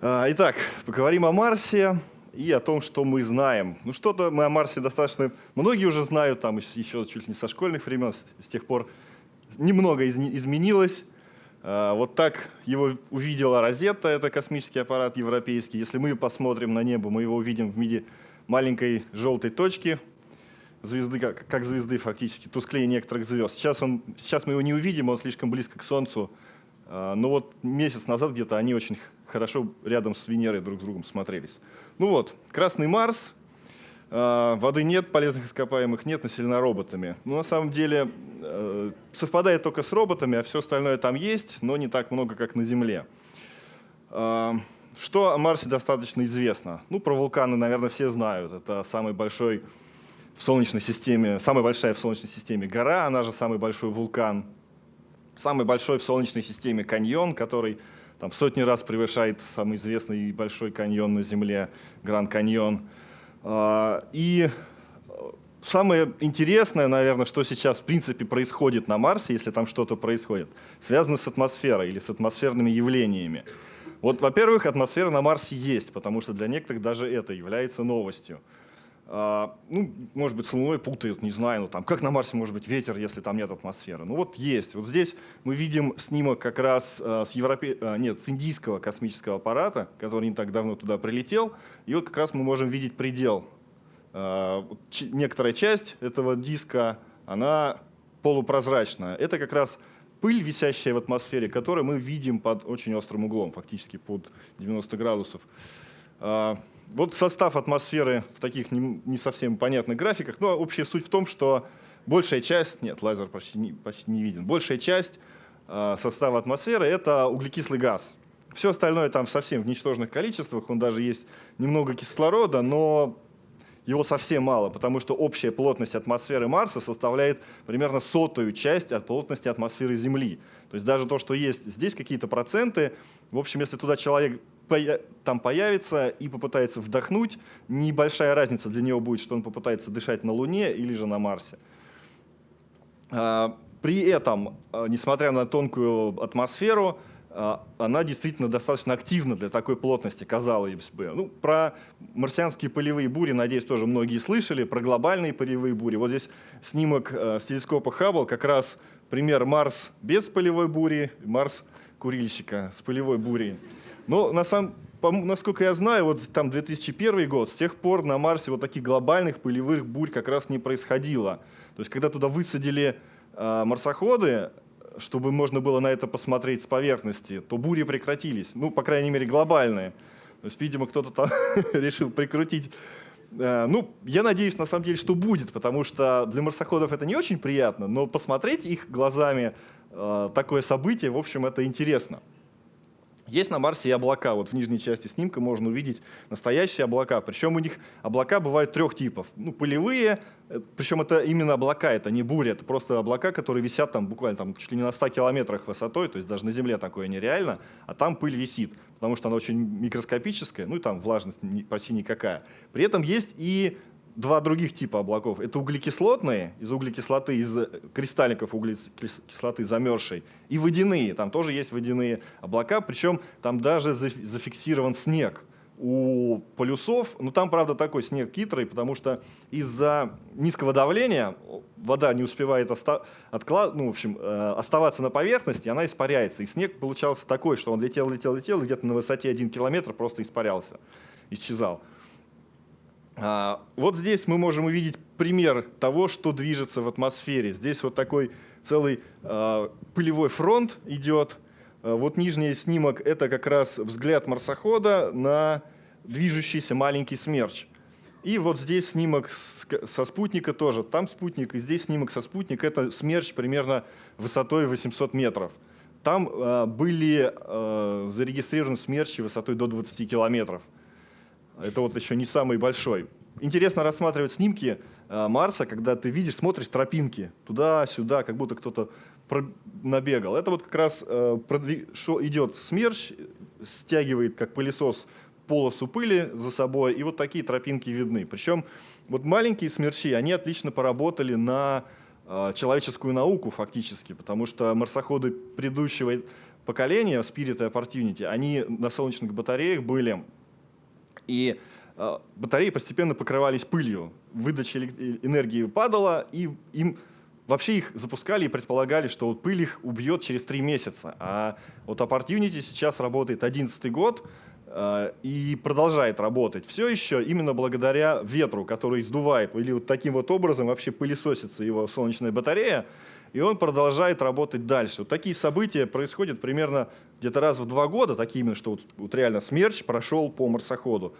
А, итак, поговорим о Марсе и о том, что мы знаем. Ну, что-то мы о Марсе достаточно... Многие уже знают, там еще чуть ли не со школьных времен, с тех пор немного из изменилось. А, вот так его увидела Розетта, это космический аппарат европейский. Если мы посмотрим на небо, мы его увидим в виде маленькой желтой точки, звезды, как, как звезды фактически, тусклее некоторых звезд. Сейчас, он, сейчас мы его не увидим, он слишком близко к Солнцу. А, но вот месяц назад где-то они очень хорошо рядом с Венерой друг с другом смотрелись. Ну вот, Красный Марс, а, воды нет, полезных ископаемых нет, населена роботами. Но на самом деле э, совпадает только с роботами, а все остальное там есть, но не так много, как на Земле. А, что о Марсе достаточно известно? Ну, про вулканы, наверное, все знают. Это самый большой в Солнечной системе, самая большая в Солнечной системе гора, она же самый большой вулкан. Самый большой в Солнечной системе каньон, который там, в сотни раз превышает самый известный и большой каньон на Земле, Гранд Каньон. А, и самое интересное, наверное, что сейчас в принципе происходит на Марсе, если там что-то происходит, связано с атмосферой или с атмосферными явлениями. Вот, во-первых, атмосфера на Марсе есть, потому что для некоторых даже это является новостью. А, ну, может быть, с Луной путают, не знаю, ну, там, как на Марсе может быть ветер, если там нет атмосферы. Ну вот есть. Вот здесь мы видим снимок как раз а, с, Европе... а, нет, с индийского космического аппарата, который не так давно туда прилетел. И вот как раз мы можем видеть предел. А, некоторая часть этого диска, она полупрозрачная. Это как раз пыль, висящая в атмосфере, которую мы видим под очень острым углом, фактически под 90 градусов. Вот состав атмосферы в таких не, не совсем понятных графиках, но общая суть в том, что большая часть, нет, лазер почти не, почти не виден, большая часть э, состава атмосферы — это углекислый газ. Все остальное там совсем в ничтожных количествах, он даже есть немного кислорода, но его совсем мало, потому что общая плотность атмосферы Марса составляет примерно сотую часть от плотности атмосферы Земли. То есть даже то, что есть здесь какие-то проценты, в общем, если туда человек там появится и попытается вдохнуть, небольшая разница для него будет, что он попытается дышать на Луне или же на Марсе. А, при этом, а, несмотря на тонкую атмосферу, а, она действительно достаточно активна для такой плотности, казалось бы. Ну, про марсианские полевые бури, надеюсь, тоже многие слышали, про глобальные полевые бури. Вот здесь снимок с телескопа Хаббл, как раз пример Марс без полевой бури, Марс курильщика с полевой бурей. Но на самом, насколько я знаю, вот там 2001 год, с тех пор на Марсе вот таких глобальных пылевых бурь как раз не происходило. То есть когда туда высадили э, марсоходы, чтобы можно было на это посмотреть с поверхности, то бури прекратились. Ну, по крайней мере, глобальные. То есть, видимо, кто-то там решил прикрутить ну, я надеюсь, на самом деле, что будет, потому что для марсоходов это не очень приятно, но посмотреть их глазами э, такое событие, в общем, это интересно. Есть на Марсе и облака. Вот в нижней части снимка можно увидеть настоящие облака. Причем у них облака бывают трех типов. Ну, полевые, э, причем это именно облака, это не буря, это просто облака, которые висят там буквально там, чуть ли не на 100 километрах высотой, то есть даже на Земле такое нереально, а там пыль висит, потому что она очень микроскопическая, ну и там влажность почти никакая. При этом есть и два других типа облаков. Это углекислотные, из углекислоты, из кристалликов углекислоты замерзшей, и водяные, там тоже есть водяные облака, причем там даже зафиксирован снег у полюсов, но там, правда, такой снег хитрый, потому что из-за низкого давления вода не успевает оста отклад... ну, в общем, э, оставаться на поверхности, она испаряется. И снег получался такой, что он летел, летел, летел, где-то на высоте один километр просто испарялся, исчезал. А, вот здесь мы можем увидеть пример того, что движется в атмосфере. Здесь вот такой целый а, пылевой фронт идет. А, вот нижний снимок — это как раз взгляд марсохода на движущийся маленький смерч. И вот здесь снимок со спутника тоже. Там спутник, и здесь снимок со спутника. Это смерч примерно высотой 800 метров. Там были зарегистрированы смерчи высотой до 20 километров. Это вот еще не самый большой. Интересно рассматривать снимки э, Марса, когда ты видишь, смотришь тропинки туда-сюда, как будто кто-то набегал. Это вот как раз э, идет смерч, стягивает как пылесос полосу пыли за собой, и вот такие тропинки видны. Причем вот маленькие смерчи, они отлично поработали на э, человеческую науку фактически, потому что марсоходы предыдущего поколения, Spirit и Opportunity, они на солнечных батареях были, и э, батареи постепенно покрывались пылью, выдача энергии падала, и им вообще их запускали и предполагали, что вот пыль их убьет через три месяца. А вот Opportunity сейчас работает 11 год, Э, и продолжает работать. Все еще именно благодаря ветру, который сдувает, или вот таким вот образом вообще пылесосится его солнечная батарея, и он продолжает работать дальше. Вот такие события происходят примерно где-то раз в два года, такие именно, что вот, вот реально смерч прошел по марсоходу.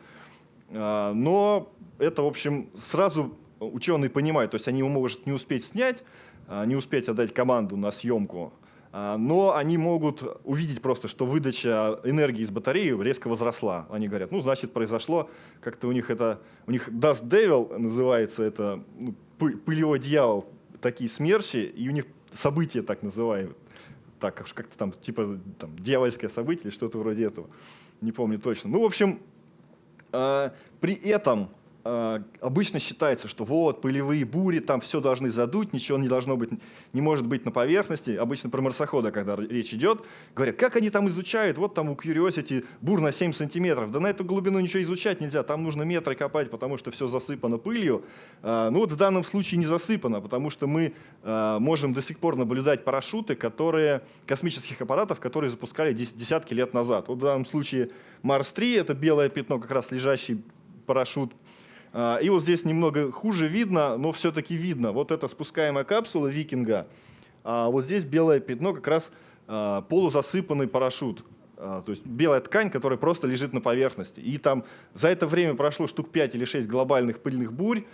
Э, но это, в общем, сразу ученые понимают, то есть они его могут не успеть снять, э, не успеть отдать команду на съемку, а, но они могут увидеть просто, что выдача энергии из батареи резко возросла. Они говорят, ну, значит, произошло, как-то у них это, у них Dust Devil называется, это ну, пылевой дьявол, такие смерчи, и у них события так называют, так как-то там, типа, там, дьявольское событие или что-то вроде этого, не помню точно. Ну, в общем, э, при этом обычно считается, что вот пылевые бури, там все должны задуть, ничего не должно быть, не может быть на поверхности. Обычно про марсохода, когда речь идет, говорят, как они там изучают, вот там у Curiosity бур на 7 сантиметров. Да на эту глубину ничего изучать нельзя, там нужно метры копать, потому что все засыпано пылью. А, ну вот в данном случае не засыпано, потому что мы а, можем до сих пор наблюдать парашюты, которые, космических аппаратов, которые запускали десятки лет назад. Вот в данном случае Марс-3, это белое пятно, как раз лежащий парашют, а, и вот здесь немного хуже видно, но все-таки видно. Вот это спускаемая капсула викинга, а вот здесь белое пятно, как раз а, полузасыпанный парашют. А, то есть белая ткань, которая просто лежит на поверхности. И там за это время прошло штук 5 или 6 глобальных пыльных бурь,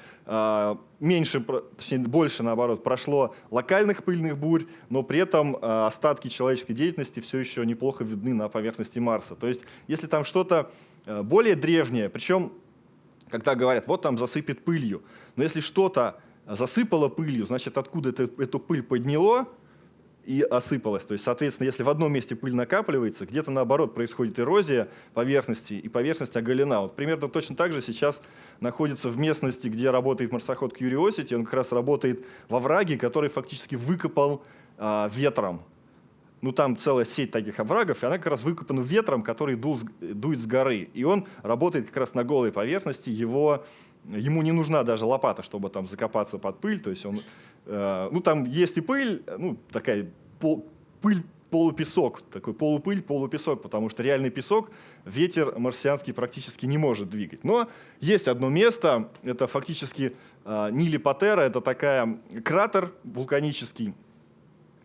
меньше, точнее больше наоборот, прошло локальных пыльных бурь, но при этом остатки человеческой деятельности все еще неплохо видны на поверхности Марса. То есть если там что-то более древнее, причем когда говорят, вот там засыпет пылью. Но если что-то засыпало пылью, значит, откуда это, эту пыль подняло и осыпалось. То есть, соответственно, если в одном месте пыль накапливается, где-то наоборот происходит эрозия поверхности, и поверхность оголена. Вот примерно точно так же сейчас находится в местности, где работает марсоход Curiosity, он как раз работает во враге, который фактически выкопал а, ветром ну там целая сеть таких оврагов, и она как раз выкопана ветром, который дул, дует с горы. И он работает как раз на голой поверхности, его, ему не нужна даже лопата, чтобы там закопаться под пыль. То есть он, э, ну там есть и пыль, ну такая пол, пыль, полупесок, такой полупыль, полупесок, потому что реальный песок ветер марсианский практически не может двигать. Но есть одно место, это фактически э, Нили Патера, это такая кратер вулканический,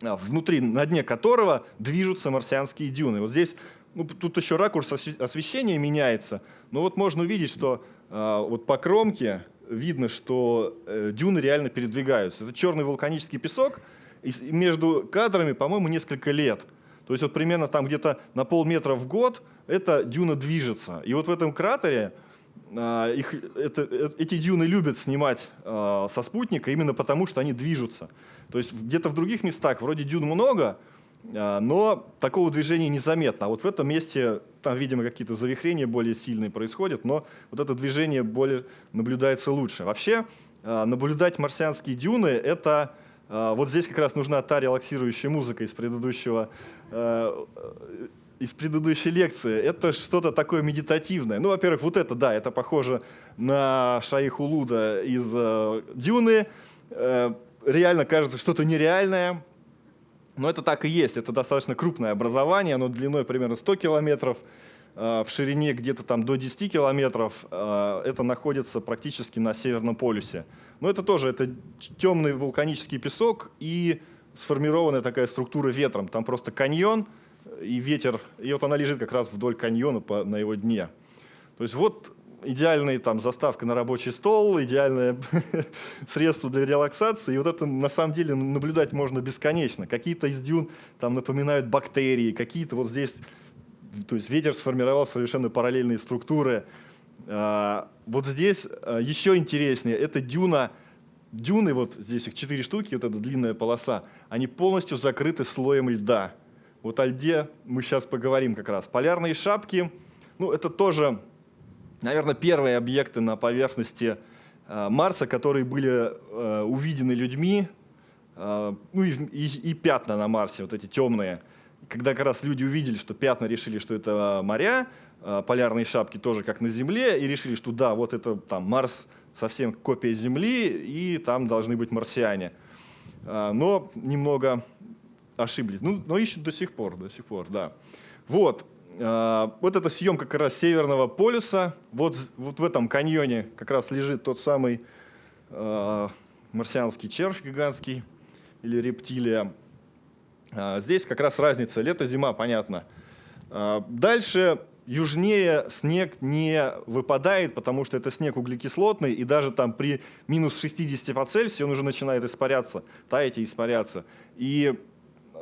внутри, на дне которого движутся марсианские дюны. Вот здесь, ну, тут еще ракурс освещения меняется, но вот можно увидеть, что э, вот по кромке видно, что э, дюны реально передвигаются. Это черный вулканический песок, и между кадрами, по-моему, несколько лет. То есть вот примерно там где-то на полметра в год эта дюна движется. И вот в этом кратере их, это, э, эти дюны любят снимать э, со спутника именно потому, что они движутся. То есть где-то в других местах вроде дюн много, а, но такого движения незаметно. А вот в этом месте там, видимо, какие-то завихрения более сильные происходят, но вот это движение более наблюдается лучше. Вообще, а, наблюдать марсианские дюны — это а, вот здесь как раз нужна та релаксирующая музыка из предыдущего из предыдущей лекции. Это что-то такое медитативное. Ну, во-первых, вот это, да, это похоже на Шаих Улуда из «Дюны». Э, реально кажется что-то нереальное, но это так и есть. Это достаточно крупное образование, оно длиной примерно 100 километров, э, в ширине где-то там до 10 километров. Э, это находится практически на Северном полюсе. Но это тоже это темный вулканический песок и сформированная такая структура ветром. Там просто каньон и ветер, и вот она лежит как раз вдоль каньона по, на его дне. То есть вот идеальная там заставка на рабочий стол, идеальное средство для релаксации. И вот это на самом деле наблюдать можно бесконечно. Какие-то из дюн там напоминают бактерии, какие-то вот здесь, то есть ветер сформировал совершенно параллельные структуры. А, вот здесь а, еще интереснее, это дюна, дюны, вот здесь их четыре штуки, вот эта длинная полоса, они полностью закрыты слоем льда. Вот о льде мы сейчас поговорим как раз. Полярные шапки, ну это тоже наверное, первые объекты на поверхности э, Марса, которые были э, увидены людьми, э, ну и, и, и пятна на Марсе, вот эти темные. когда как раз люди увидели, что пятна решили, что это моря, полярные шапки тоже как на Земле, и решили, что да, вот это там Марс совсем копия Земли, и там должны быть марсиане. Но немного ошиблись. Ну, но ищут до сих пор, до сих пор, да. Вот. Вот эта съемка как раз Северного полюса. Вот, вот в этом каньоне как раз лежит тот самый э, марсианский червь гигантский или рептилия. Э, здесь как раз разница лето-зима, понятно. Э, дальше южнее снег не выпадает, потому что это снег углекислотный, и даже там при минус 60 по Цельсию он уже начинает испаряться, таять и испаряться. И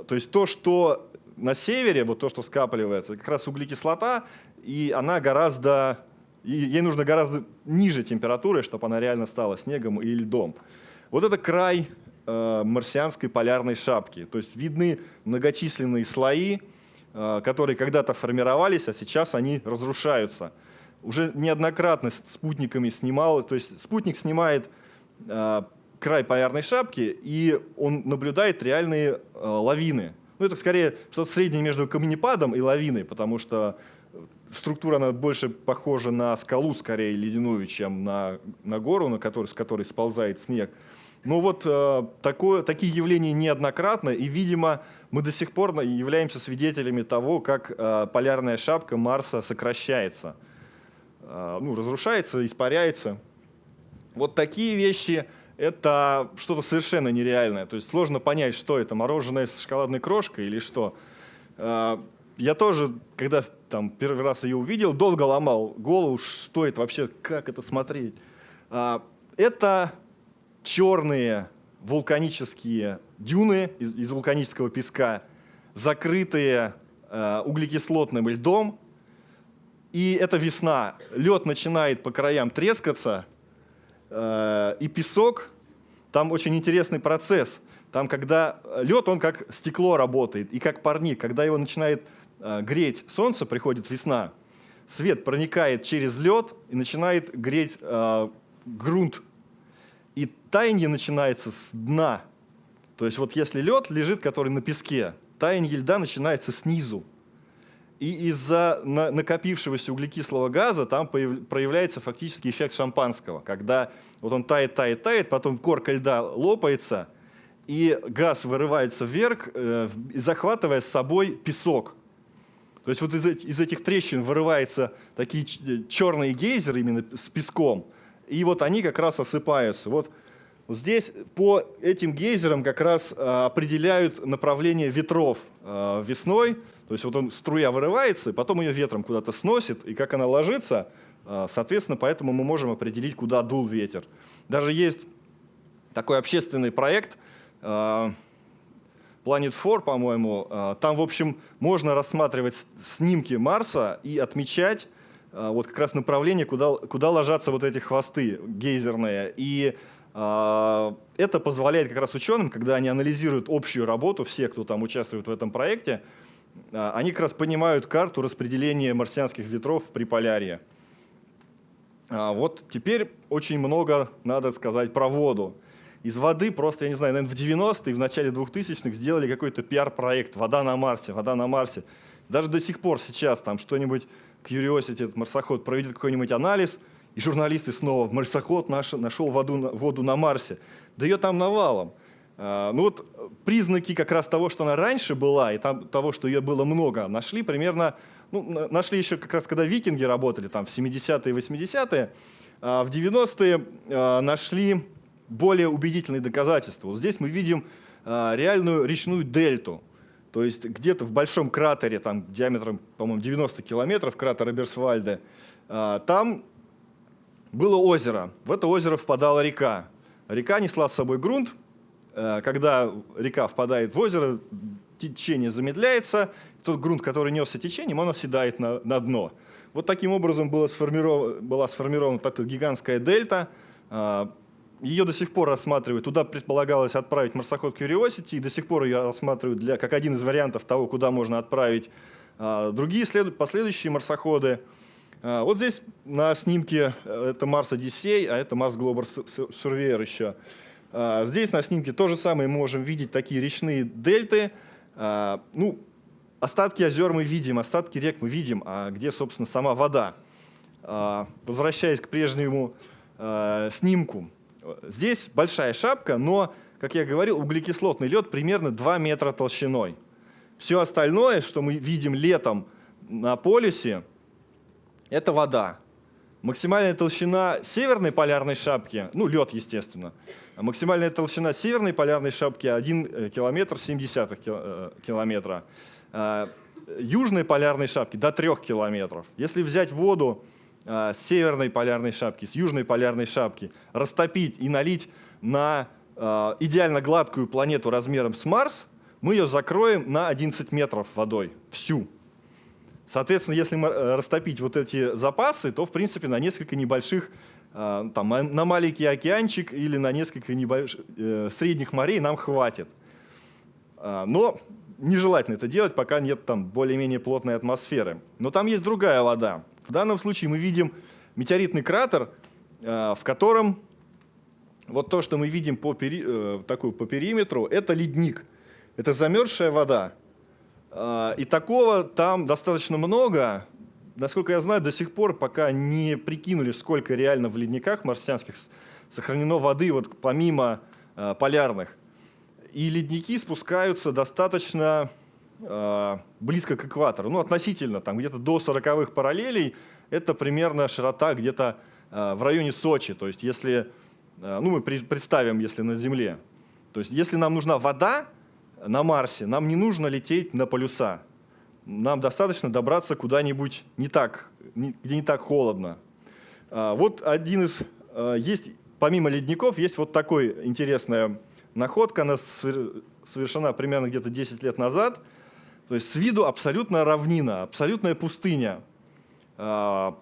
то есть то, что на севере, вот то, что скапливается, как раз углекислота, и она гораздо, ей нужно гораздо ниже температуры, чтобы она реально стала снегом или льдом. Вот это край э, марсианской полярной шапки. То есть видны многочисленные слои, э, которые когда-то формировались, а сейчас они разрушаются. Уже неоднократно спутниками снимал, то есть спутник снимает э, край полярной шапки, и он наблюдает реальные э, лавины. Ну, это скорее что-то среднее между камнепадом и лавиной, потому что структура она больше похожа на скалу, скорее ледяную, чем на, на гору, на которой, с которой сползает снег. Но вот э, такое, такие явления неоднократно, и, видимо, мы до сих пор являемся свидетелями того, как э, полярная шапка Марса сокращается, э, ну, разрушается, испаряется. Вот такие вещи это что-то совершенно нереальное. То есть сложно понять, что это, мороженое с шоколадной крошкой или что. А, я тоже, когда там, первый раз ее увидел, долго ломал голову, что это вообще, как это смотреть. А, это черные вулканические дюны из, из вулканического песка, закрытые э, углекислотным льдом. И это весна. Лед начинает по краям трескаться, и песок, там очень интересный процесс. Там, когда лед, он как стекло работает, и как парник. Когда его начинает э, греть солнце, приходит весна, свет проникает через лед и начинает греть э, грунт. И таяние начинается с дна. То есть вот если лед лежит, который на песке, таяние льда начинается снизу. И из-за накопившегося углекислого газа там проявляется фактически эффект шампанского, когда вот он тает, тает, тает, потом корка льда лопается, и газ вырывается вверх, э, захватывая с собой песок. То есть вот из, этих трещин вырываются такие черные гейзеры именно с песком, и вот они как раз осыпаются. Вот, здесь по этим гейзерам как раз э, определяют направление ветров э, весной, то есть вот он, струя вырывается, и потом ее ветром куда-то сносит, и как она ложится, а, соответственно, поэтому мы можем определить, куда дул ветер. Даже есть такой общественный проект, а, Planet 4, по-моему, а, там, в общем, можно рассматривать снимки Марса и отмечать вот как раз направление, куда, куда ложатся вот эти хвосты гейзерные. И это позволяет как раз ученым, когда они анализируют общую работу, все, кто там участвует в этом проекте, они как раз понимают карту распределения марсианских ветров при полярии. А, вот теперь очень много надо сказать про воду. Из воды просто, я не знаю, наверное, в 90-е, в начале 2000-х сделали какой-то пиар-проект «Вода на Марсе», «Вода на Марсе». Даже до сих пор сейчас там что-нибудь, Curiosity, этот марсоход, проведет какой-нибудь анализ, и журналисты снова «Марсоход наш, нашел воду, воду на Марсе». Да ее там навалом. А, ну вот признаки как раз того, что она раньше была, и там, того, что ее было много, нашли примерно, ну, нашли еще как раз, когда викинги работали, там, в 70-е, 80-е, а в 90-е а, нашли более убедительные доказательства. Вот здесь мы видим реальную речную дельту, то есть где-то в большом кратере, там диаметром, по-моему, 90 километров, кратер Эберсвальде, там было озеро. В это озеро впадала река. Река несла с собой грунт, когда река впадает в озеро, течение замедляется, тот грунт, который несся течением, он оседает на, на дно. Вот таким образом была сформирована, была сформирована эта гигантская дельта. Э, ее до сих пор рассматривают. Туда предполагалось отправить марсоход Curiosity, и до сих пор ее рассматривают для, как один из вариантов того, куда можно отправить э, другие след, последующие марсоходы. Вот здесь на снимке это Марс Одиссей, а это Марс Global Surveyor еще. Здесь на снимке то же самое можем видеть такие речные дельты. Ну, остатки озер мы видим, остатки рек мы видим, а где, собственно, сама вода? А, возвращаясь к прежнему а, снимку, здесь большая шапка, но, как я говорил, углекислотный лед примерно 2 метра толщиной. Все остальное, что мы видим летом на полюсе, это вода. Максимальная толщина северной полярной шапки, ну лед, естественно, максимальная толщина северной полярной шапки 1 э, километр 70 э, километра. А, южной полярной шапки до 3 километров. Если взять воду с северной полярной шапки, с южной полярной шапки, растопить и налить на идеально гладкую планету размером с Марс, мы ее закроем на 11 метров водой, всю. Соответственно, если э, растопить вот эти запасы, то, в принципе, на несколько небольших, там, на маленький океанчик или на несколько небольших, э, средних морей нам хватит. Но нежелательно это делать, пока нет там более-менее плотной атмосферы. Но там есть другая вода. В данном случае мы видим метеоритный кратер, э, в котором вот то, что мы видим по, пери, э, такую, по периметру, это ледник. Это замерзшая вода. Э, и такого там достаточно много. Насколько я знаю, до сих пор пока не прикинули, сколько реально в ледниках марсианских сохранено воды, вот помимо полярных. И ледники спускаются достаточно э, близко к экватору, ну относительно, там где-то до 40-х параллелей, это примерно широта где-то в районе Сочи. То есть если, ну мы представим, если на Земле, то есть если нам нужна вода на Марсе, нам не нужно лететь на полюса. Нам достаточно добраться куда-нибудь не так, где не так холодно. Э, вот один из, э, есть, помимо ледников, есть вот такой интересное Находка она совершена примерно где-то 10 лет назад. То есть с виду абсолютно равнина, абсолютная пустыня, а,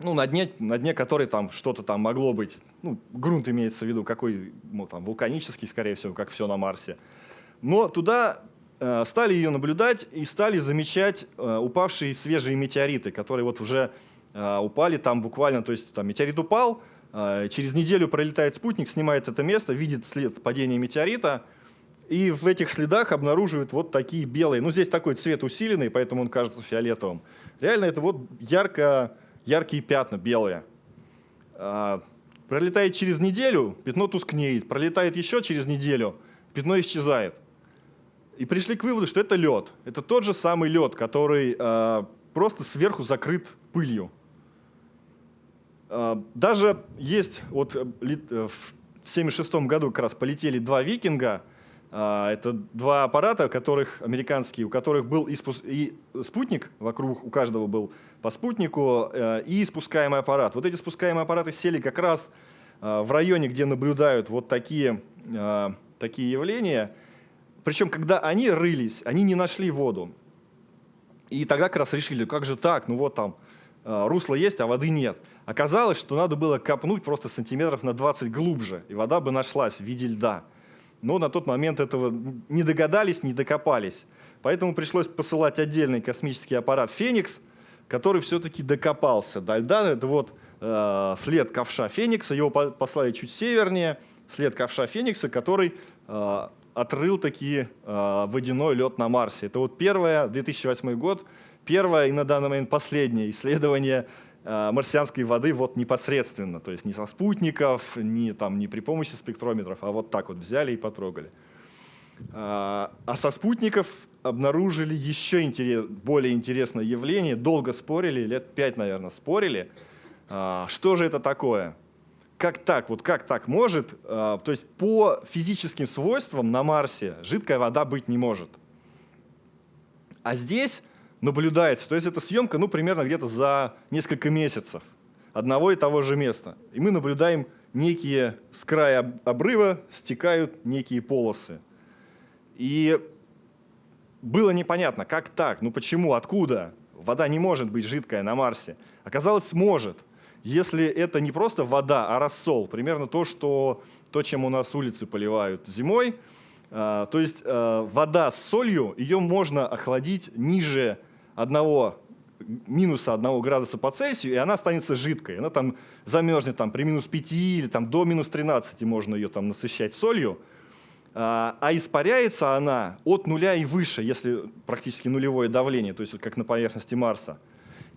ну, на, дне, на дне которой там что-то там могло быть. Ну, грунт имеется в виду, какой, ну, там, вулканический, скорее всего, как все на Марсе. Но туда э, стали ее наблюдать и стали замечать э, упавшие свежие метеориты, которые вот уже э, упали там буквально, то есть там метеорит упал, через неделю пролетает спутник, снимает это место, видит след падения метеорита, и в этих следах обнаруживает вот такие белые. Ну, здесь такой цвет усиленный, поэтому он кажется фиолетовым. Реально это вот ярко, яркие пятна белые. Пролетает через неделю, пятно тускнеет. Пролетает еще через неделю, пятно исчезает. И пришли к выводу, что это лед. Это тот же самый лед, который а, просто сверху закрыт пылью. А, даже есть, вот э, э, в 1976 году как раз полетели два «Викинга», а, это два аппарата, которых, американские, у которых был и, спу и спутник, вокруг у каждого был по спутнику, э, и спускаемый аппарат. Вот эти спускаемые аппараты сели как раз в районе, где наблюдают вот такие, такие явления. Причем, когда они рылись, они не нашли воду. И тогда как раз решили, как же так, ну вот там русло есть, а воды нет. Оказалось, что надо было копнуть просто сантиметров на 20 глубже, и вода бы нашлась в виде льда. Но на тот момент этого не догадались, не докопались. Поэтому пришлось посылать отдельный космический аппарат «Феникс», который все-таки докопался до льда. Это вот э, след ковша Феникса, его послали чуть севернее, след ковша Феникса, который э, отрыл таки э, водяной лед на Марсе. Это вот первое, 2008 год, первое и на данный момент последнее исследование Э, марсианской воды вот непосредственно, то есть не со спутников, не, там, не при помощи спектрометров, а вот так вот взяли и потрогали. А, а со спутников обнаружили еще интерес, более интересное явление, долго спорили, лет пять, наверное, спорили, а, что же это такое. Как так? Вот как так может? А, то есть по физическим свойствам на Марсе жидкая вода быть не может. А здесь наблюдается. То есть это съемка ну, примерно где-то за несколько месяцев одного и того же места. И мы наблюдаем некие с края обрыва стекают некие полосы. И было непонятно, как так, ну почему, откуда? Вода не может быть жидкая на Марсе. Оказалось, может. Если это не просто вода, а рассол, примерно то, что, то чем у нас улицы поливают зимой, а, то есть а, вода с солью, ее можно охладить ниже одного минуса 1 градуса по Цельсию, и она останется жидкой. Она там замерзнет там, при минус 5 или там, до минус 13 можно ее там насыщать солью. а, а испаряется она от нуля и выше, если практически нулевое давление, то есть как на поверхности Марса.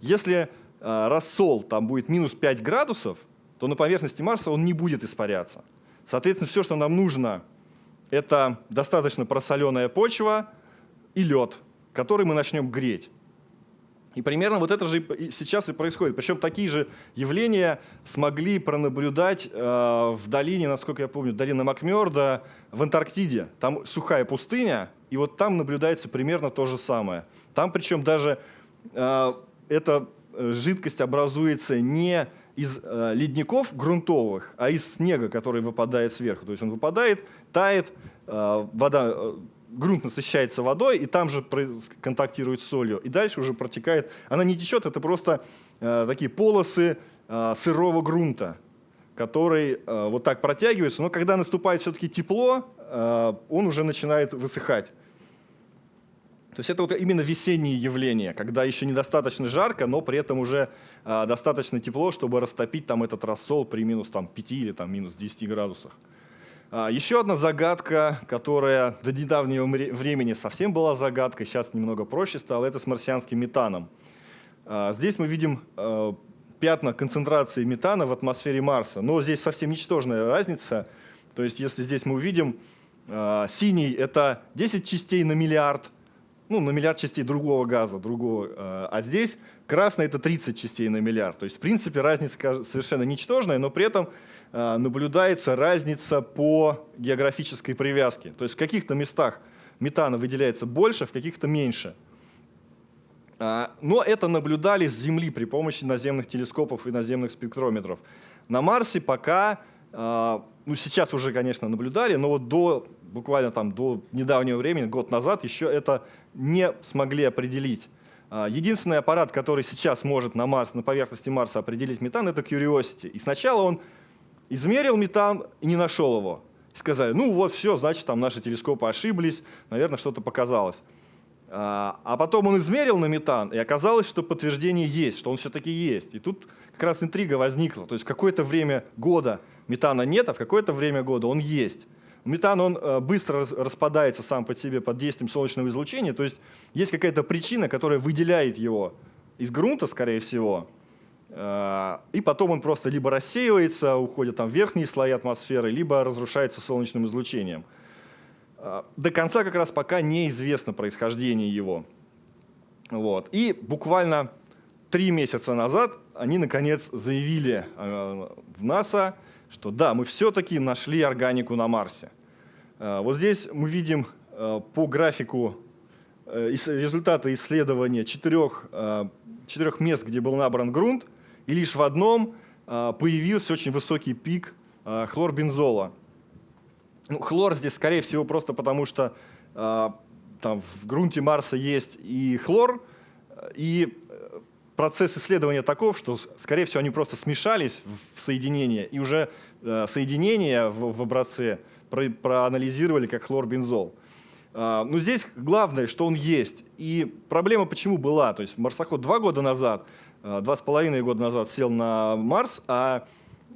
Если рассол там будет минус 5 градусов, то на поверхности Марса он не будет испаряться. Соответственно, все, что нам нужно, это достаточно просоленная почва и лед, который мы начнем греть. И примерно вот это же сейчас и происходит. Причем такие же явления смогли пронаблюдать э, в долине, насколько я помню, долина Макмерда в Антарктиде. Там сухая пустыня, и вот там наблюдается примерно то же самое. Там причем даже э, эта э, жидкость образуется не из э, ледников грунтовых, а из снега, который выпадает сверху. То есть он выпадает, тает, э, вода э, грунт насыщается водой, и там же контактирует с солью, и дальше уже протекает. Она не течет, это просто э, такие полосы э, сырого грунта, который э, вот так протягивается, но когда наступает все-таки тепло, э, он уже начинает высыхать. То есть это вот именно весенние явления, когда еще недостаточно жарко, но при этом уже э, достаточно тепло, чтобы растопить там этот рассол при минус там, 5 или там, минус 10 градусах. А, Еще одна загадка, которая до недавнего времени совсем была загадкой, сейчас немного проще стало, это с марсианским метаном. А, здесь мы видим а, пятна концентрации метана в атмосфере Марса, но здесь совсем ничтожная разница. То есть если здесь мы увидим синий – это 10 частей на миллиард, ну, на миллиард частей другого газа, другого, а здесь красный – это 30 частей на миллиард. То есть, в принципе, разница совершенно ничтожная, но при этом Э, наблюдается разница по географической привязке. То есть в каких-то местах метана выделяется больше, в каких-то меньше. А, но это наблюдали с Земли при помощи наземных телескопов и наземных спектрометров. На Марсе пока, а, ну сейчас уже, конечно, наблюдали, но вот до, буквально там до недавнего времени, год назад, еще это не смогли определить. А, единственный аппарат, который сейчас может на, Марс, на поверхности Марса определить метан, это Curiosity. И сначала он Измерил метан и не нашел его. И сказали, ну вот все, значит, там наши телескопы ошиблись, наверное, что-то показалось. А, а потом он измерил на метан, и оказалось, что подтверждение есть, что он все-таки есть. И тут как раз интрига возникла. То есть какое-то время года метана нет, а в какое-то время года он есть. Метан он э, быстро распадается сам по себе под действием солнечного излучения, то есть есть какая-то причина, которая выделяет его из грунта, скорее всего, а, и потом он просто либо рассеивается, уходит там верхние слои атмосферы, либо разрушается солнечным излучением. А, до конца как раз пока неизвестно происхождение его. Вот. И буквально три месяца назад они наконец заявили в НАСА, что да, мы все-таки нашли органику на Марсе. Вот здесь мы видим по графику э, результаты исследования четырех, четырех мест, где был набран грунт – и лишь в одном а, появился очень высокий пик а, хлорбензола. Ну, хлор здесь, скорее всего, просто потому что а, там в грунте Марса есть и хлор, и процесс исследования таков, что, скорее всего, они просто смешались в соединение, и уже э, соединение в, в образце про, проанализировали как хлорбензол. Но здесь главное, что он есть. И проблема почему была? То есть марсоход два года назад Э, два с половиной года назад сел на Марс, а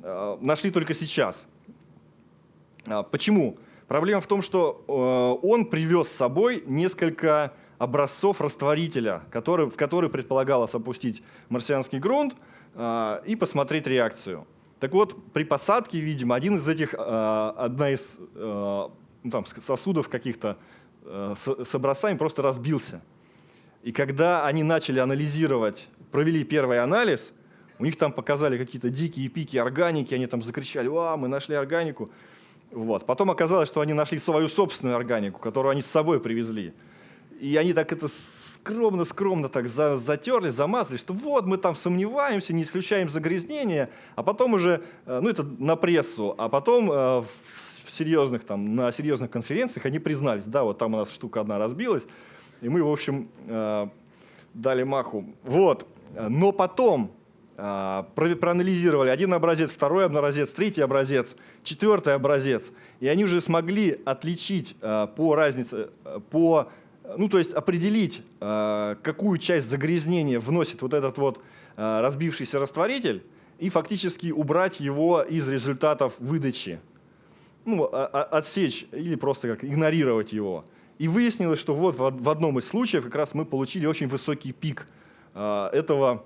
э, нашли только сейчас. А, почему? Проблема в том, что он привез с собой несколько образцов растворителя, который, в который предполагалось опустить марсианский грунт и посмотреть реакцию. Так вот, при посадке, видимо, один из этих, одна из ну, там, сосудов каких-то с образцами просто разбился. И когда они начали анализировать провели первый анализ, у них там показали какие-то дикие пики органики, они там закричали, «А, мы нашли органику». Вот. Потом оказалось, что они нашли свою собственную органику, которую они с собой привезли. И они так это скромно-скромно так за, затерли, замазали, что вот мы там сомневаемся, не исключаем загрязнение, а потом уже, э, ну это на прессу, а потом э, в серьезных, там, на серьезных конференциях они признались, да, вот там у нас штука одна разбилась, и мы, в общем, э, дали маху. Вот. Но потом проанализировали один образец, второй образец, третий образец, четвертый образец, и они уже смогли отличить по разнице, по, ну то есть определить, а, какую часть загрязнения вносит вот этот вот разбившийся растворитель, и фактически убрать его из результатов выдачи. ну, отсечь или просто как игнорировать его. И выяснилось, что вот в одном из случаев как раз мы получили очень высокий пик этого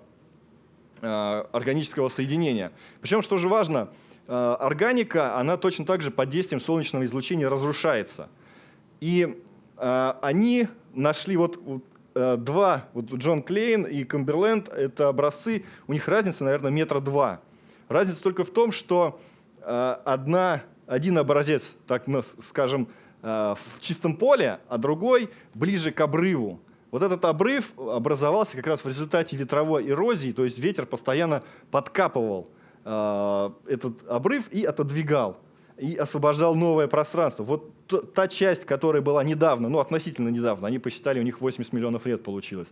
органического соединения. Причем, что же важно, органика, она точно так же под действием солнечного излучения разрушается. И они нашли вот Э, два, вот Джон Клейн и Камберленд, это образцы, у них разница, наверное, метра два. Разница только в том, что э, одна, один образец, так скажем, э, в чистом поле, а другой ближе к обрыву. Вот этот обрыв образовался как раз в результате ветровой эрозии, то есть ветер постоянно подкапывал этот обрыв и отодвигал и освобождал новое пространство. Вот та часть, которая была недавно, ну относительно недавно, они посчитали, у них 80 миллионов лет получилось.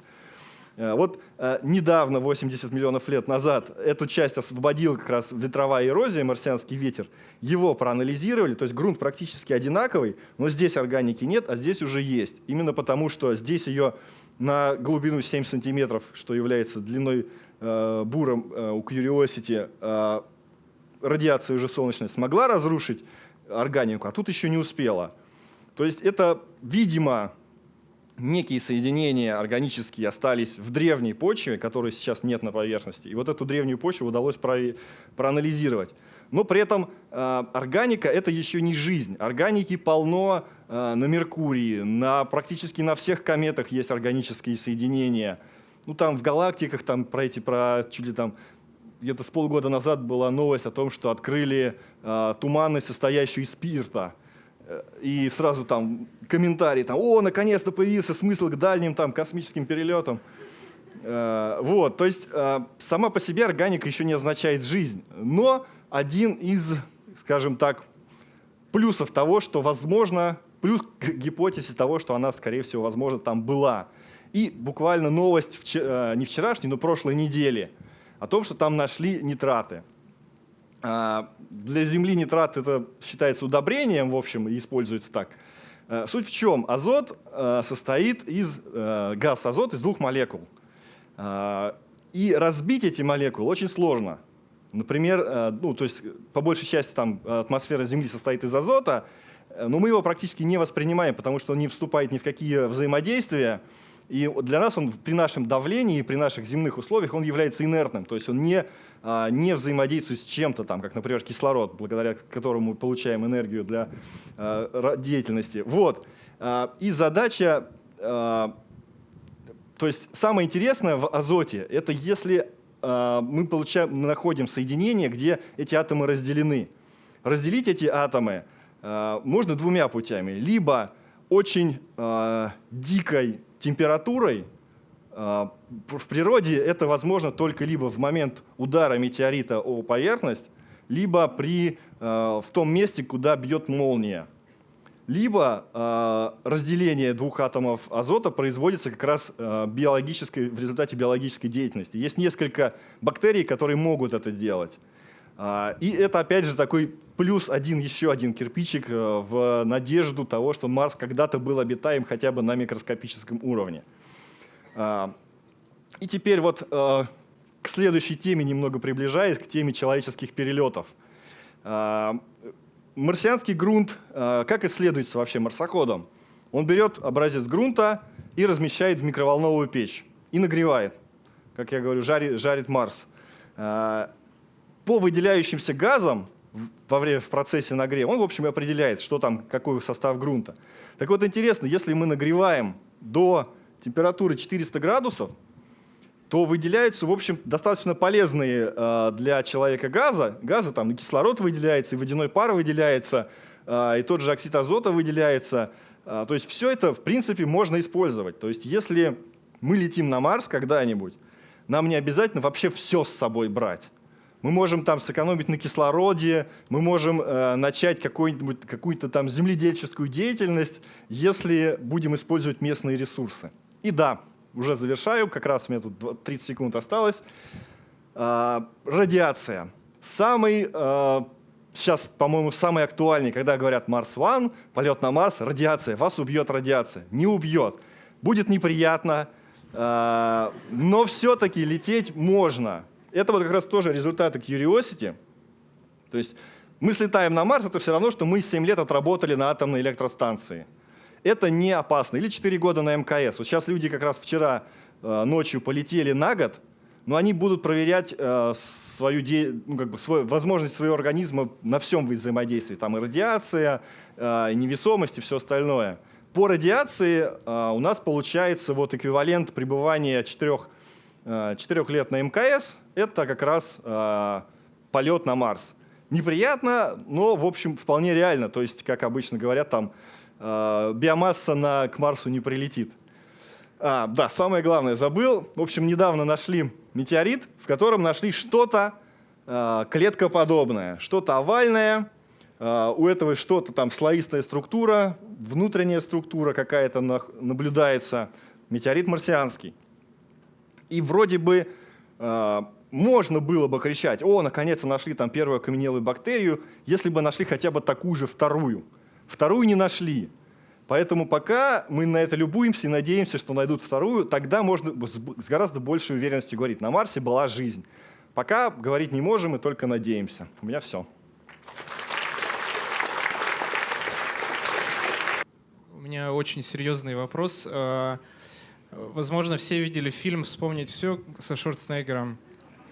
Э, вот э, недавно, 80 миллионов лет назад, эту часть освободил как раз ветровая эрозия, марсианский ветер. Его проанализировали, то есть грунт практически одинаковый, но здесь органики нет, а здесь уже есть. Именно потому, что здесь ее на глубину 7 сантиметров, что является длиной э, буром у Curiosity, радиация уже солнечная смогла разрушить органику, а тут еще не успела. То есть это, видимо, некие соединения органические остались в древней почве, которой сейчас нет на поверхности. И вот эту древнюю почву удалось про проанализировать. Но при этом э, органика — это еще не жизнь. Органики полно э, на Меркурии, на, практически на всех кометах есть органические соединения. Ну, там в галактиках, там про эти, про чуть ли там где-то с полгода назад была новость о том, что открыли э, туманность, состоящую из спирта. Э, и сразу там комментарии, там, о, наконец-то появился смысл к дальним там, космическим перелетам. Э, вот, то есть э, сама по себе органика еще не означает жизнь, но один из, скажем так, плюсов того, что возможно, плюс к гипотезе того, что она, скорее всего, возможно, там была. И буквально новость, вчера, не вчерашней, но прошлой недели – о том, что там нашли нитраты. А, для Земли нитрат это считается удобрением, в общем, и используется так. А, суть в чем? Азот а, состоит из, газ азот из двух молекул. И разбить эти молекулы очень сложно. Например, ну, то есть по большей части там атмосфера Земли состоит из азота, но мы его практически не воспринимаем, потому что он не вступает ни в какие взаимодействия, и для нас он при нашем давлении, при наших земных условиях он является инертным, то есть он не, а, не взаимодействует с чем-то, там, как, например, кислород, благодаря которому мы получаем энергию для а, деятельности. Вот. А, и задача, то есть самое интересное в азоте, это если мы, получаем, находим соединение, где эти атомы разделены. Разделить эти атомы можно двумя путями. Либо очень дикой температурой а, в природе это возможно только либо в момент удара метеорита о поверхность, либо при, а, в том месте, куда бьет молния. Либо э, разделение двух атомов азота производится как раз биологической, в результате биологической деятельности. Есть несколько бактерий, которые могут это делать. Э, и это опять же такой плюс один, еще один кирпичик э, в надежду того, что Марс когда-то был обитаем хотя бы на микроскопическом уровне. А, и теперь вот э, к следующей теме немного приближаясь, к теме человеческих перелетов. А, марсианский грунт, э, как исследуется вообще марсоходом? Он берет образец грунта и размещает в микроволновую печь и нагревает. Как я говорю, жарит, жарит Марс. По выделяющимся газам во время, в процессе нагрева, он, в общем, определяет, что там, какой состав грунта. Так вот, интересно, если мы нагреваем до температуры 400 градусов, то выделяются, в общем, достаточно полезные э, для человека газа. Газы, там и кислород выделяется, и водяной пар выделяется, э, и тот же оксид азота выделяется. Э, то есть все это, в принципе, можно использовать. То есть если мы летим на Марс когда-нибудь, нам не обязательно вообще все с собой брать. Мы можем там сэкономить на кислороде, мы можем э, начать какую-то там земледельческую деятельность, если будем использовать местные ресурсы. И да, уже завершаю, как раз у меня тут 30 секунд осталось. Э, радиация. Самый, э, сейчас, по-моему, самый актуальный, когда говорят Марс One, полет на Марс, радиация, вас убьет радиация. Не убьет. Будет неприятно, э, но все-таки лететь можно это вот как раз тоже результаты Curiosity. То есть мы слетаем на Марс, это все равно, что мы 7 лет отработали на атомной электростанции. Это не опасно. Или 4 года на МКС. Вот сейчас люди как раз вчера э, ночью полетели на год, но они будут проверять э, свою де... ну, как бы свой... возможность своего организма на всем взаимодействии. Там и радиация, э, и невесомость, и все остальное. По радиации э, у нас получается вот эквивалент пребывания 4, э, 4 лет на МКС, это как раз э, полет на Марс. Неприятно, но, в общем, вполне реально. То есть, как обычно говорят, там э, биомасса на, к Марсу не прилетит. А, да, самое главное, забыл. В общем, недавно нашли метеорит, в котором нашли что-то э, клеткоподобное, что-то овальное. Э, у этого что-то там слоистая структура, внутренняя структура какая-то наблюдается. Метеорит марсианский. И вроде бы э, можно было бы кричать, о, наконец-то нашли там первую окаменелую бактерию, если бы нашли хотя бы такую же вторую. Вторую не нашли. Поэтому пока мы на это любуемся и надеемся, что найдут вторую, тогда можно с гораздо большей уверенностью говорить, на Марсе была жизнь. Пока говорить не можем и только надеемся. У меня все. У меня очень серьезный вопрос. Возможно, все видели фильм «Вспомнить все» со Шварценеггером.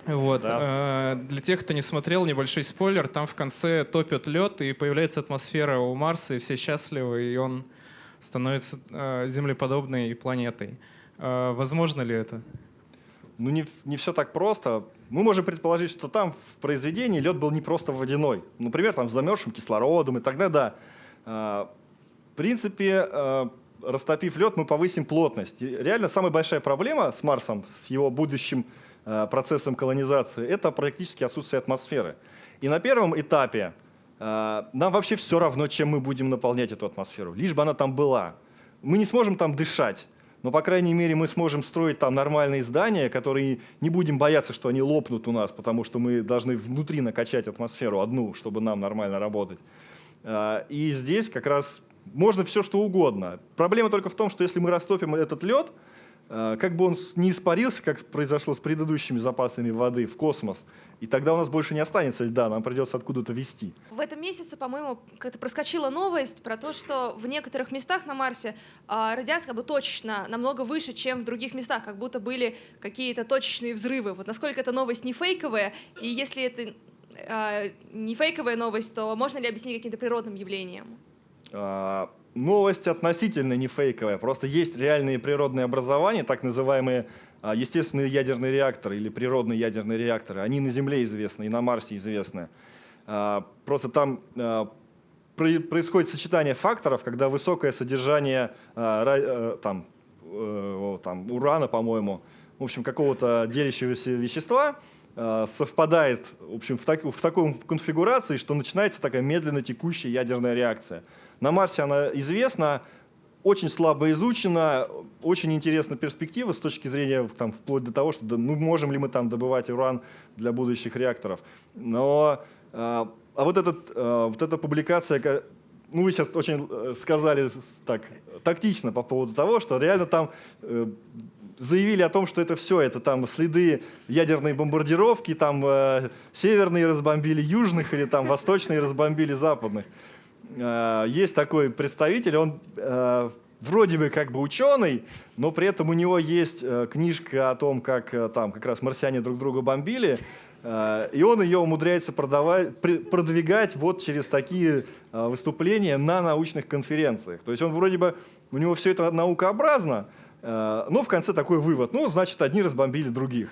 Вот. Да. Э, для тех, кто не смотрел, небольшой спойлер. Там в конце топят лед, и появляется атмосфера у Марса, и все счастливы, и он становится э, землеподобной планетой. Э, возможно ли это? Ну, не, не все так просто. Мы можем предположить, что там в произведении лед был не просто водяной. Например, там с замерзшим кислородом, и тогда да. В принципе, растопив лед, мы повысим плотность. Реально самая большая проблема с Марсом, с его будущим Э, процессом колонизации, это практически отсутствие атмосферы. И на первом этапе э, нам вообще все равно, чем мы будем наполнять эту атмосферу, лишь бы она там была. Мы не сможем там дышать, но, по крайней мере, мы сможем строить там нормальные здания, которые не будем бояться, что они лопнут у нас, потому что мы должны внутри накачать атмосферу одну, чтобы нам нормально работать. Э, и здесь как раз можно все, что угодно. Проблема только в том, что если мы растопим этот лед, Э, как бы он не испарился, как произошло с предыдущими запасами воды в космос, и тогда у нас больше не останется льда, нам придется откуда-то вести. В этом месяце, по-моему, как-то проскочила новость про то, что в некоторых местах на Марсе а, радиация как бы точно намного выше, чем в других местах, как будто были какие-то точечные взрывы. Вот насколько эта новость не фейковая, и если это а, не фейковая новость, то можно ли объяснить каким-то природным явлением? А, новость относительно не фейковая. Просто есть реальные природные образования, так называемые а, естественные ядерные реакторы или природные ядерные реакторы. Они на Земле известны и на Марсе известны. А, просто там происходит сочетание факторов, когда высокое содержание там, э, там, урана, по-моему, в общем, какого-то делящегося вещества совпадает в, общем, в, так, в такой конфигурации, что начинается такая медленно текущая ядерная реакция. На Марсе она известна, очень слабо изучена, очень интересна перспектива с точки зрения там, вплоть до того, что ну, можем ли мы там добывать уран для будущих реакторов. Но а, а вот, этот, а, вот эта публикация, ну вы сейчас очень э, сказали так тактично по поводу того, что реально там э, заявили о том, что это все, это там следы ядерной бомбардировки, там э, северные разбомбили южных или там восточные разбомбили западных. Э, есть такой представитель, он э, вроде бы как бы ученый, но при этом у него есть э, книжка о том, как там как раз марсиане друг друга бомбили, и он ее умудряется продавать, продвигать вот через такие выступления на научных конференциях. То есть он вроде бы, у него все это наукообразно, но в конце такой вывод, ну, значит, одни разбомбили других.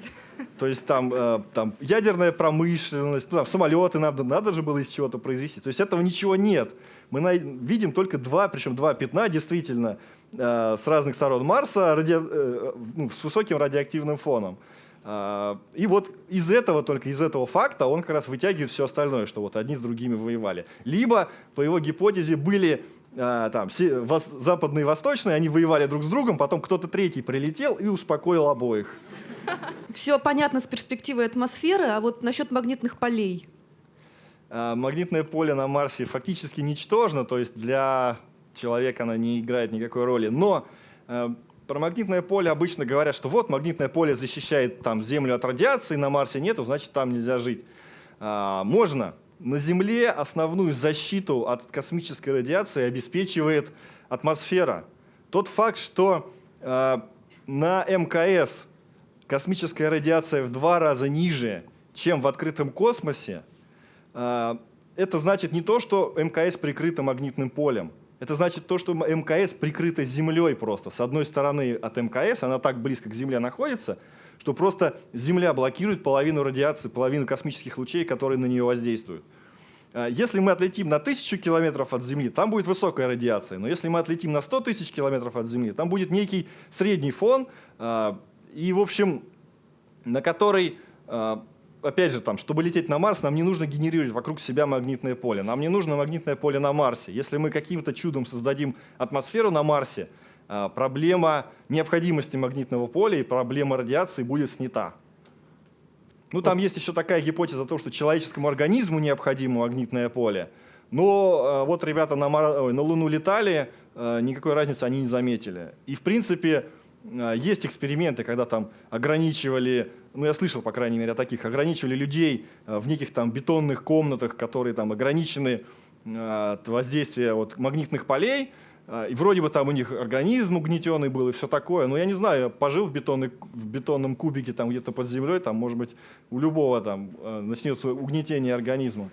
То есть там, э, там ядерная промышленность, ну, там, самолеты надо, надо же было из чего-то произвести. То есть этого ничего нет. Мы на, видим только два, причем два пятна действительно э, с разных сторон Марса ради, э, ну, с высоким радиоактивным фоном. Э, и вот из этого, только из этого факта он как раз вытягивает все остальное, что вот одни с другими воевали. Либо, по его гипотезе, были э, там, западные и восточные, они воевали друг с другом, потом кто-то третий прилетел и успокоил обоих. Все понятно с перспективы атмосферы, а вот насчет магнитных полей. А, магнитное поле на Марсе фактически ничтожно, то есть для человека оно не играет никакой роли. Но э, про магнитное поле обычно говорят, что вот магнитное поле защищает там, Землю от радиации, на Марсе нету, значит там нельзя жить. А, можно, на Земле основную защиту от космической радиации обеспечивает атмосфера. Тот факт, что э, на МКС космическая радиация в два раза ниже, чем в открытом космосе, э, это значит не то, что МКС прикрыто магнитным полем. Это значит то, что МКС прикрыто Землей просто. С одной стороны от МКС, она так близко к Земле находится, что просто Земля блокирует половину радиации, половину космических лучей, которые на нее воздействуют. А, если мы отлетим на тысячу километров от Земли, там будет высокая радиация. Но если мы отлетим на 100 тысяч километров от Земли, там будет некий средний фон, а, и, в общем, на который а, опять же, там, чтобы лететь на Марс, нам не нужно генерировать вокруг себя магнитное поле. Нам не нужно магнитное поле на Марсе. Если мы каким-то чудом создадим атмосферу на Марсе, а, проблема необходимости магнитного поля и проблема радиации будет снята. Ну, там есть еще такая гипотеза о том, что человеческому организму необходимо магнитное поле. Но а, вот ребята на, Мар... на Луну летали, никакой разницы они не заметили. И, в принципе, есть эксперименты, когда там ограничивали ну я слышал, по крайней мере, о таких, ограничивали людей э, в неких там бетонных комнатах, которые там ограничены э, от воздействия вот, магнитных полей, и вроде бы там у них организм угнетенный был и все такое. Но я не знаю, пожил в, бетонной, в бетонном кубике там где-то под землей, там, может быть, у любого там начнется угнетение организма.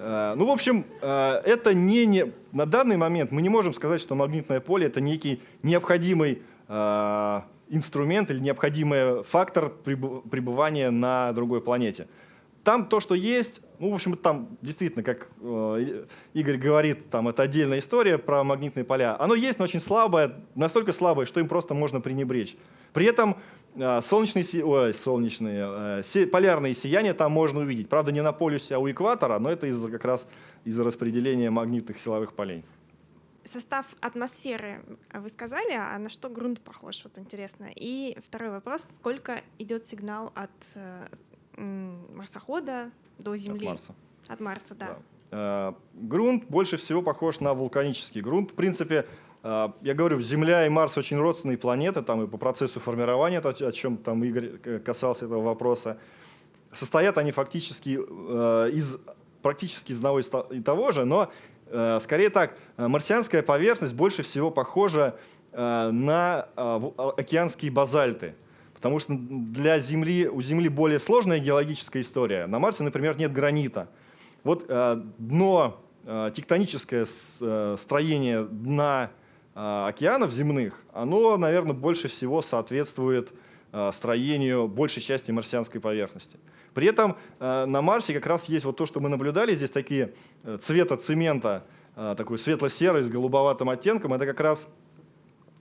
Ну, в общем, это не, не... На данный момент мы не можем сказать, что магнитное поле — это некий необходимый инструмент или необходимый фактор пребывания на другой планете. Там то, что есть, ну, в общем, там действительно, как э, Игорь говорит, там это отдельная история про магнитные поля. Оно есть, но очень слабое, настолько слабое, что им просто можно пренебречь. При этом э, солнечные, ой, солнечные э, полярные сияния там можно увидеть. Правда, не на полюсе, а у экватора, но это из-за как раз из-за распределения магнитных силовых полей состав атмосферы вы сказали, а на что грунт похож? Вот интересно. И второй вопрос: сколько идет сигнал от э, марсохода до Земли? От Марса. От Марса, да. да. Э, грунт больше всего похож на вулканический грунт. В принципе, э, я говорю, Земля и Марс очень родственные планеты, там и по процессу формирования, о чем там Игорь касался этого вопроса. Состоят они фактически из практически из одного и того же, но Э, скорее так, э, марсианская поверхность больше всего похожа э, на океанские базальты. Потому что для Земли, у Земли более сложная геологическая история. На Марсе, например, нет гранита. Вот дно, тектоническое строение дна океанов земных, оно, наверное, больше всего соответствует строению большей части марсианской поверхности. При этом э, на Марсе как раз есть вот то, что мы наблюдали, здесь такие э, цвета цемента, э, такой светло-серый с голубоватым оттенком, это как раз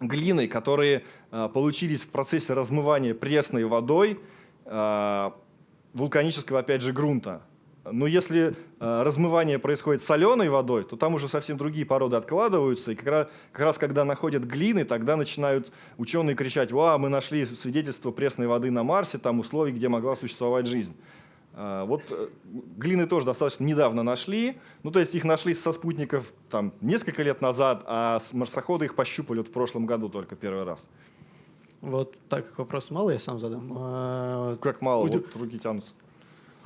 глины, которые получились в процессе размывания пресной водой вулканического, опять же, грунта. Но если э, размывание происходит соленой водой, то там уже совсем другие породы откладываются. И как раз, как раз когда находят глины, тогда начинают ученые кричать, «Ва, мы нашли свидетельство пресной воды на Марсе, там условий, где могла существовать жизнь». Э, вот э, глины тоже достаточно недавно нашли. Ну, то есть их нашли со спутников там, несколько лет назад, а марсоходы их пощупали вот в прошлом году только первый раз. Вот так как вопрос мало, я сам задам. А, как мало? Удив... Вот руки тянутся.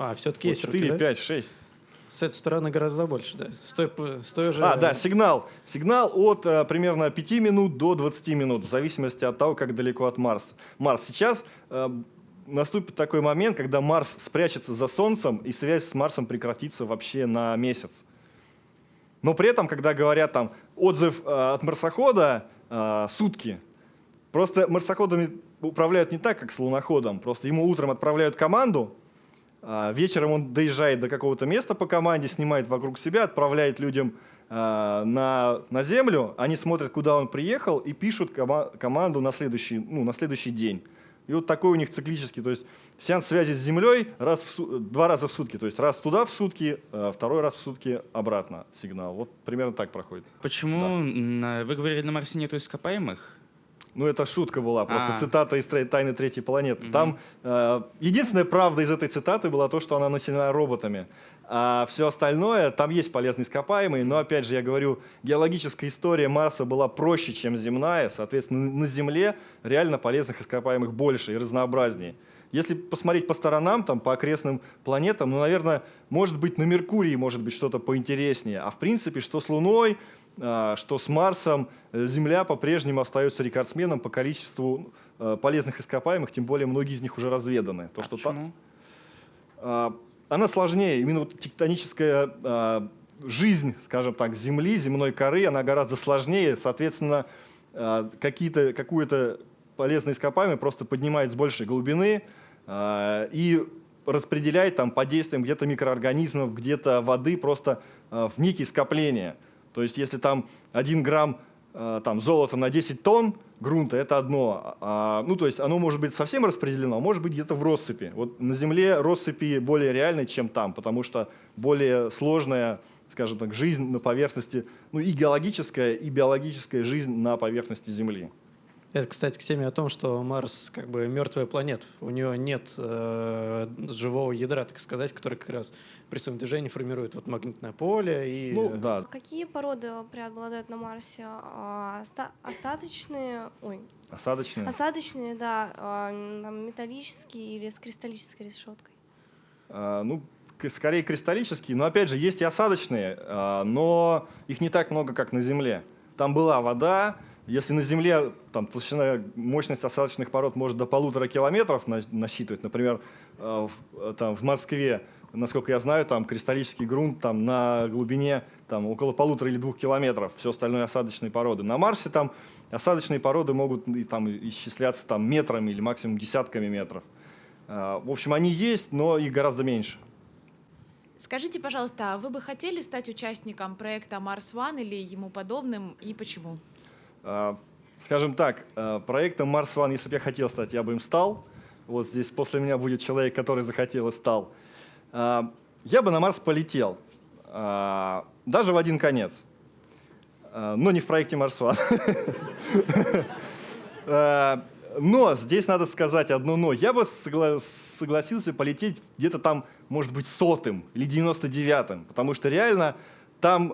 А, все-таки есть 4, руки, 5, 6. С этой стороны гораздо больше, да. С той, с той уже... А, да, сигнал. Сигнал от а, примерно 5 минут до 20 минут, в зависимости от того, как далеко от Марса. Марс. Сейчас а, наступит такой момент, когда Марс спрячется за Солнцем, и связь с Марсом прекратится вообще на месяц. Но при этом, когда говорят там отзыв а, от марсохода а, сутки, просто марсоходами управляют не так, как с луноходом. Просто ему утром отправляют команду, вечером он доезжает до какого-то места по команде, снимает вокруг себя, отправляет людям а, на, на землю, они смотрят, куда он приехал, и пишут кома команду на следующий, ну, на следующий день. И вот такой у них циклический, то есть сеанс связи с Землей раз в, два раза в сутки, то есть раз туда в сутки, а второй раз в сутки обратно сигнал. Вот примерно так проходит. Почему да. вы говорили, на Марсе нету ископаемых? Ну, это шутка была, просто а. цитата из «Тайны третьей планеты». Угу. Там э, единственная правда из этой цитаты была то, что она населена роботами. А все остальное, там есть полезные ископаемые, но, опять же, я говорю, геологическая история Марса была проще, чем земная, соответственно, на Земле реально полезных ископаемых больше и разнообразнее. Если посмотреть по сторонам, там, по окрестным планетам, ну, наверное, может быть, на Меркурии может быть что-то поинтереснее. А в принципе, что с Луной, а, что с Марсом, э, Земля по-прежнему остается рекордсменом по количеству э, полезных ископаемых, тем более многие из них уже разведаны. То, А что та- почему? а, она сложнее. Именно вот тектоническая а, жизнь, скажем так, Земли, земной коры, она гораздо сложнее. Соответственно, а, какие-то, какую-то полезное ископаемое просто поднимает с большей глубины а, и распределяет там по действиям где-то микроорганизмов, где-то воды просто а, в некие скопления. То есть если там 1 грамм а, там, золота на 10 тонн грунта, это одно. А, ну, то есть оно может быть совсем распределено, а может быть где-то в россыпи. Вот на Земле россыпи более реальны, чем там, потому что более сложная, скажем так, жизнь на поверхности, ну и геологическая, и биологическая жизнь на поверхности Земли. Это, кстати, к теме о том, что Марс как бы мертвая планета. У нее нет э, живого ядра, так сказать, который как раз при своем движении формирует вот магнитное поле и Ну, да. Какие породы преобладают на Марсе? А, оста- остаточные, ой, Осадочные. осадочные, да, а, металлические или с кристаллической решеткой? А, ну, скорее кристаллические, но опять же есть и осадочные, а, но их не так много, как на Земле. Там была вода, если на Земле там, толщина, мощность осадочных пород может до полутора километров на- насчитывать, например, а, в, э, там, в Москве, насколько я знаю, там кристаллический грунт там, на глубине там, около полутора или двух километров, все остальное осадочные породы. На Марсе там осадочные породы могут и, там, исчисляться там, метрами или максимум десятками метров. А, В общем, они есть, но их гораздо меньше. Скажите, пожалуйста, а вы бы хотели стать участником проекта Марс One или ему подобным и почему? А, Скажем так, а, проектом Mars One, если бы я хотел стать, я бы им стал. Вот здесь после меня будет человек, который захотел и стал. А, Я бы на Марс полетел, даже в один конец, но не в проекте Mars One. Но здесь надо сказать одно но. Я бы согла- согласился полететь где-то там, может быть, сотым или 99-м, потому что реально там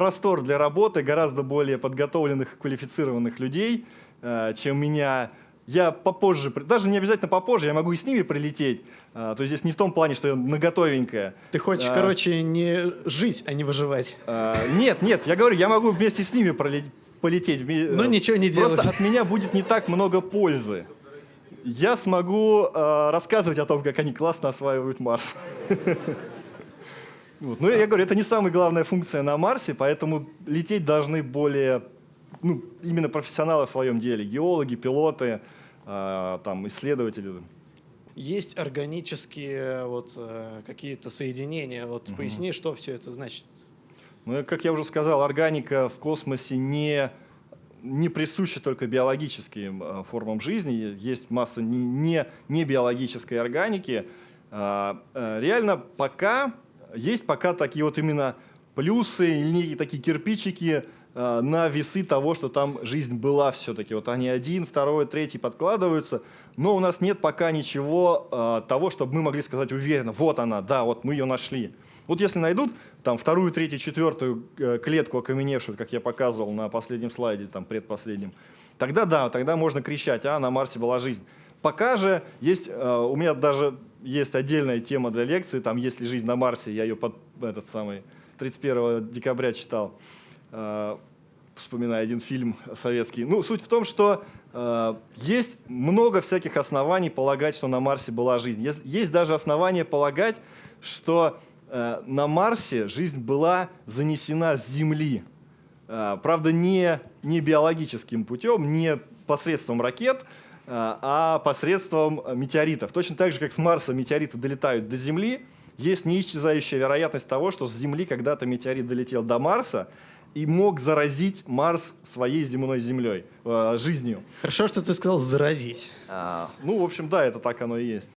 простор для работы гораздо более подготовленных, квалифицированных людей, э, чем меня. Я попозже, даже не обязательно попозже, я могу и с ними прилететь. Э, то есть здесь не в том плане, что я наготовенькая. ты хочешь, А. короче, не жить, а не выживать. Э, Нет, нет, я говорю, я могу вместе с ними полететь. вме- Ну, ничего не Просто делать. от меня будет не так много пользы. Я смогу э, рассказывать о том, как они классно осваивают Марс. Вот. Но я говорю, это не самая главная функция на Марсе, поэтому лететь должны более, ну, именно профессионалы в своем деле, геологи, пилоты, э, там, исследователи. Есть органические вот э, какие-то соединения. Вот поясни, что все это значит. Ну, как я уже сказал, органика в космосе не, не присуща только биологическим э, формам жизни. Есть масса не, не, не биологической органики. А, э, реально пока есть пока такие вот именно плюсы некие такие кирпичики э, на весы того, что там жизнь была все-таки. Вот они один, второй, третий подкладываются, но у нас нет пока ничего э, того, чтобы мы могли сказать уверенно, вот она, да, вот мы ее нашли. Вот если найдут там вторую, третью, четвертую э, клетку окаменевшую, как я показывал на последнем слайде, там предпоследнем, тогда да, тогда можно кричать, а на Марсе была жизнь. Пока же есть, у меня даже есть отдельная тема для лекции, там есть ли жизнь на Марсе, я ее под этот самый 31 декабря читал, э, вспоминая один фильм советский. Ну, суть в том, что э, есть много всяких оснований полагать, что на Марсе была жизнь. Есть, даже основания полагать, что э, на Марсе жизнь была занесена с Земли. Э, правда, не, не биологическим путем, не посредством ракет, а посредством э, метеоритов. Точно так же, как с Марса метеориты долетают до Земли, есть неисчезающая вероятность того, что с Земли когда-то метеорит долетел до Марса и мог заразить Марс своей земной землей, э, жизнью. Хорошо, что ты сказал заразить. А, ну, в общем, да, это так оно и есть.